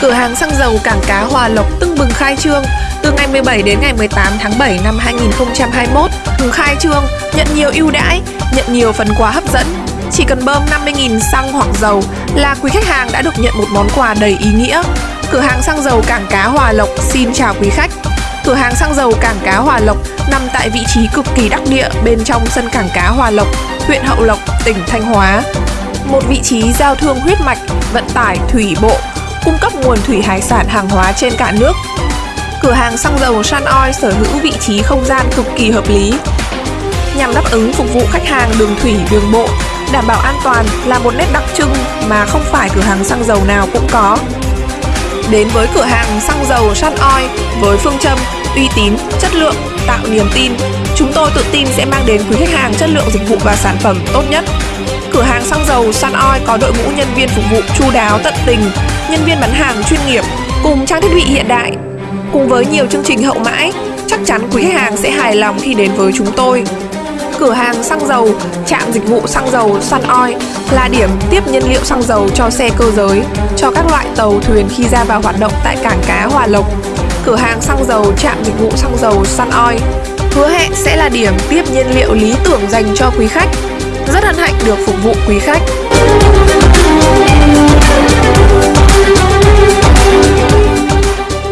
Cửa hàng xăng dầu cảng cá Hòa Lộc tưng bừng khai trương từ ngày 17 đến ngày 18 tháng 7 năm 2021. Hưng khai trương, nhận nhiều ưu đãi, nhận nhiều phần quà hấp dẫn. Chỉ cần bơm 50.000 xăng hoặc dầu là quý khách hàng đã được nhận một món quà đầy ý nghĩa. Cửa hàng xăng dầu cảng cá Hòa Lộc xin chào quý khách. Cửa hàng xăng dầu cảng cá Hòa Lộc nằm tại vị trí cực kỳ đắc địa bên trong sân cảng cá Hòa Lộc, huyện Hậu Lộc, tỉnh Thanh Hóa. Một vị trí giao thương huyết mạch, vận tải thủy bộ, cung cấp nguồn thủy hải sản hàng hóa trên cả nước. Cửa hàng xăng dầu Sun Oil sở hữu vị trí không gian cực kỳ hợp lý, nhằm đáp ứng phục vụ khách hàng đường thủy, đường bộ, đảm bảo an toàn là một nét đặc trưng mà không phải cửa hàng xăng dầu nào cũng có. Đến với cửa hàng xăng dầu Sun Oil với phương châm uy tín, chất lượng, tạo niềm tin, chúng tôi tự tin sẽ mang đến quý khách hàng chất lượng dịch vụ và sản phẩm tốt nhất. Cửa hàng xăng dầu Sun Oil có đội ngũ nhân viên phục vụ chu đáo tận tình, nhân viên bán hàng chuyên nghiệp cùng trang thiết bị hiện đại. Cùng với nhiều chương trình hậu mãi, chắc chắn quý khách hàng sẽ hài lòng khi đến với chúng tôi. Cửa hàng xăng dầu, trạm dịch vụ xăng dầu Sun Oil là điểm tiếp nhiên liệu xăng dầu cho xe cơ giới, cho các loại tàu thuyền khi ra vào hoạt động tại cảng cá Hòa Lộc. Cửa hàng xăng dầu, trạm dịch vụ xăng dầu Sun Oil hứa hẹn sẽ là điểm tiếp nhiên liệu lý tưởng dành cho quý khách. Rất hân hạnh được phục vụ quý khách.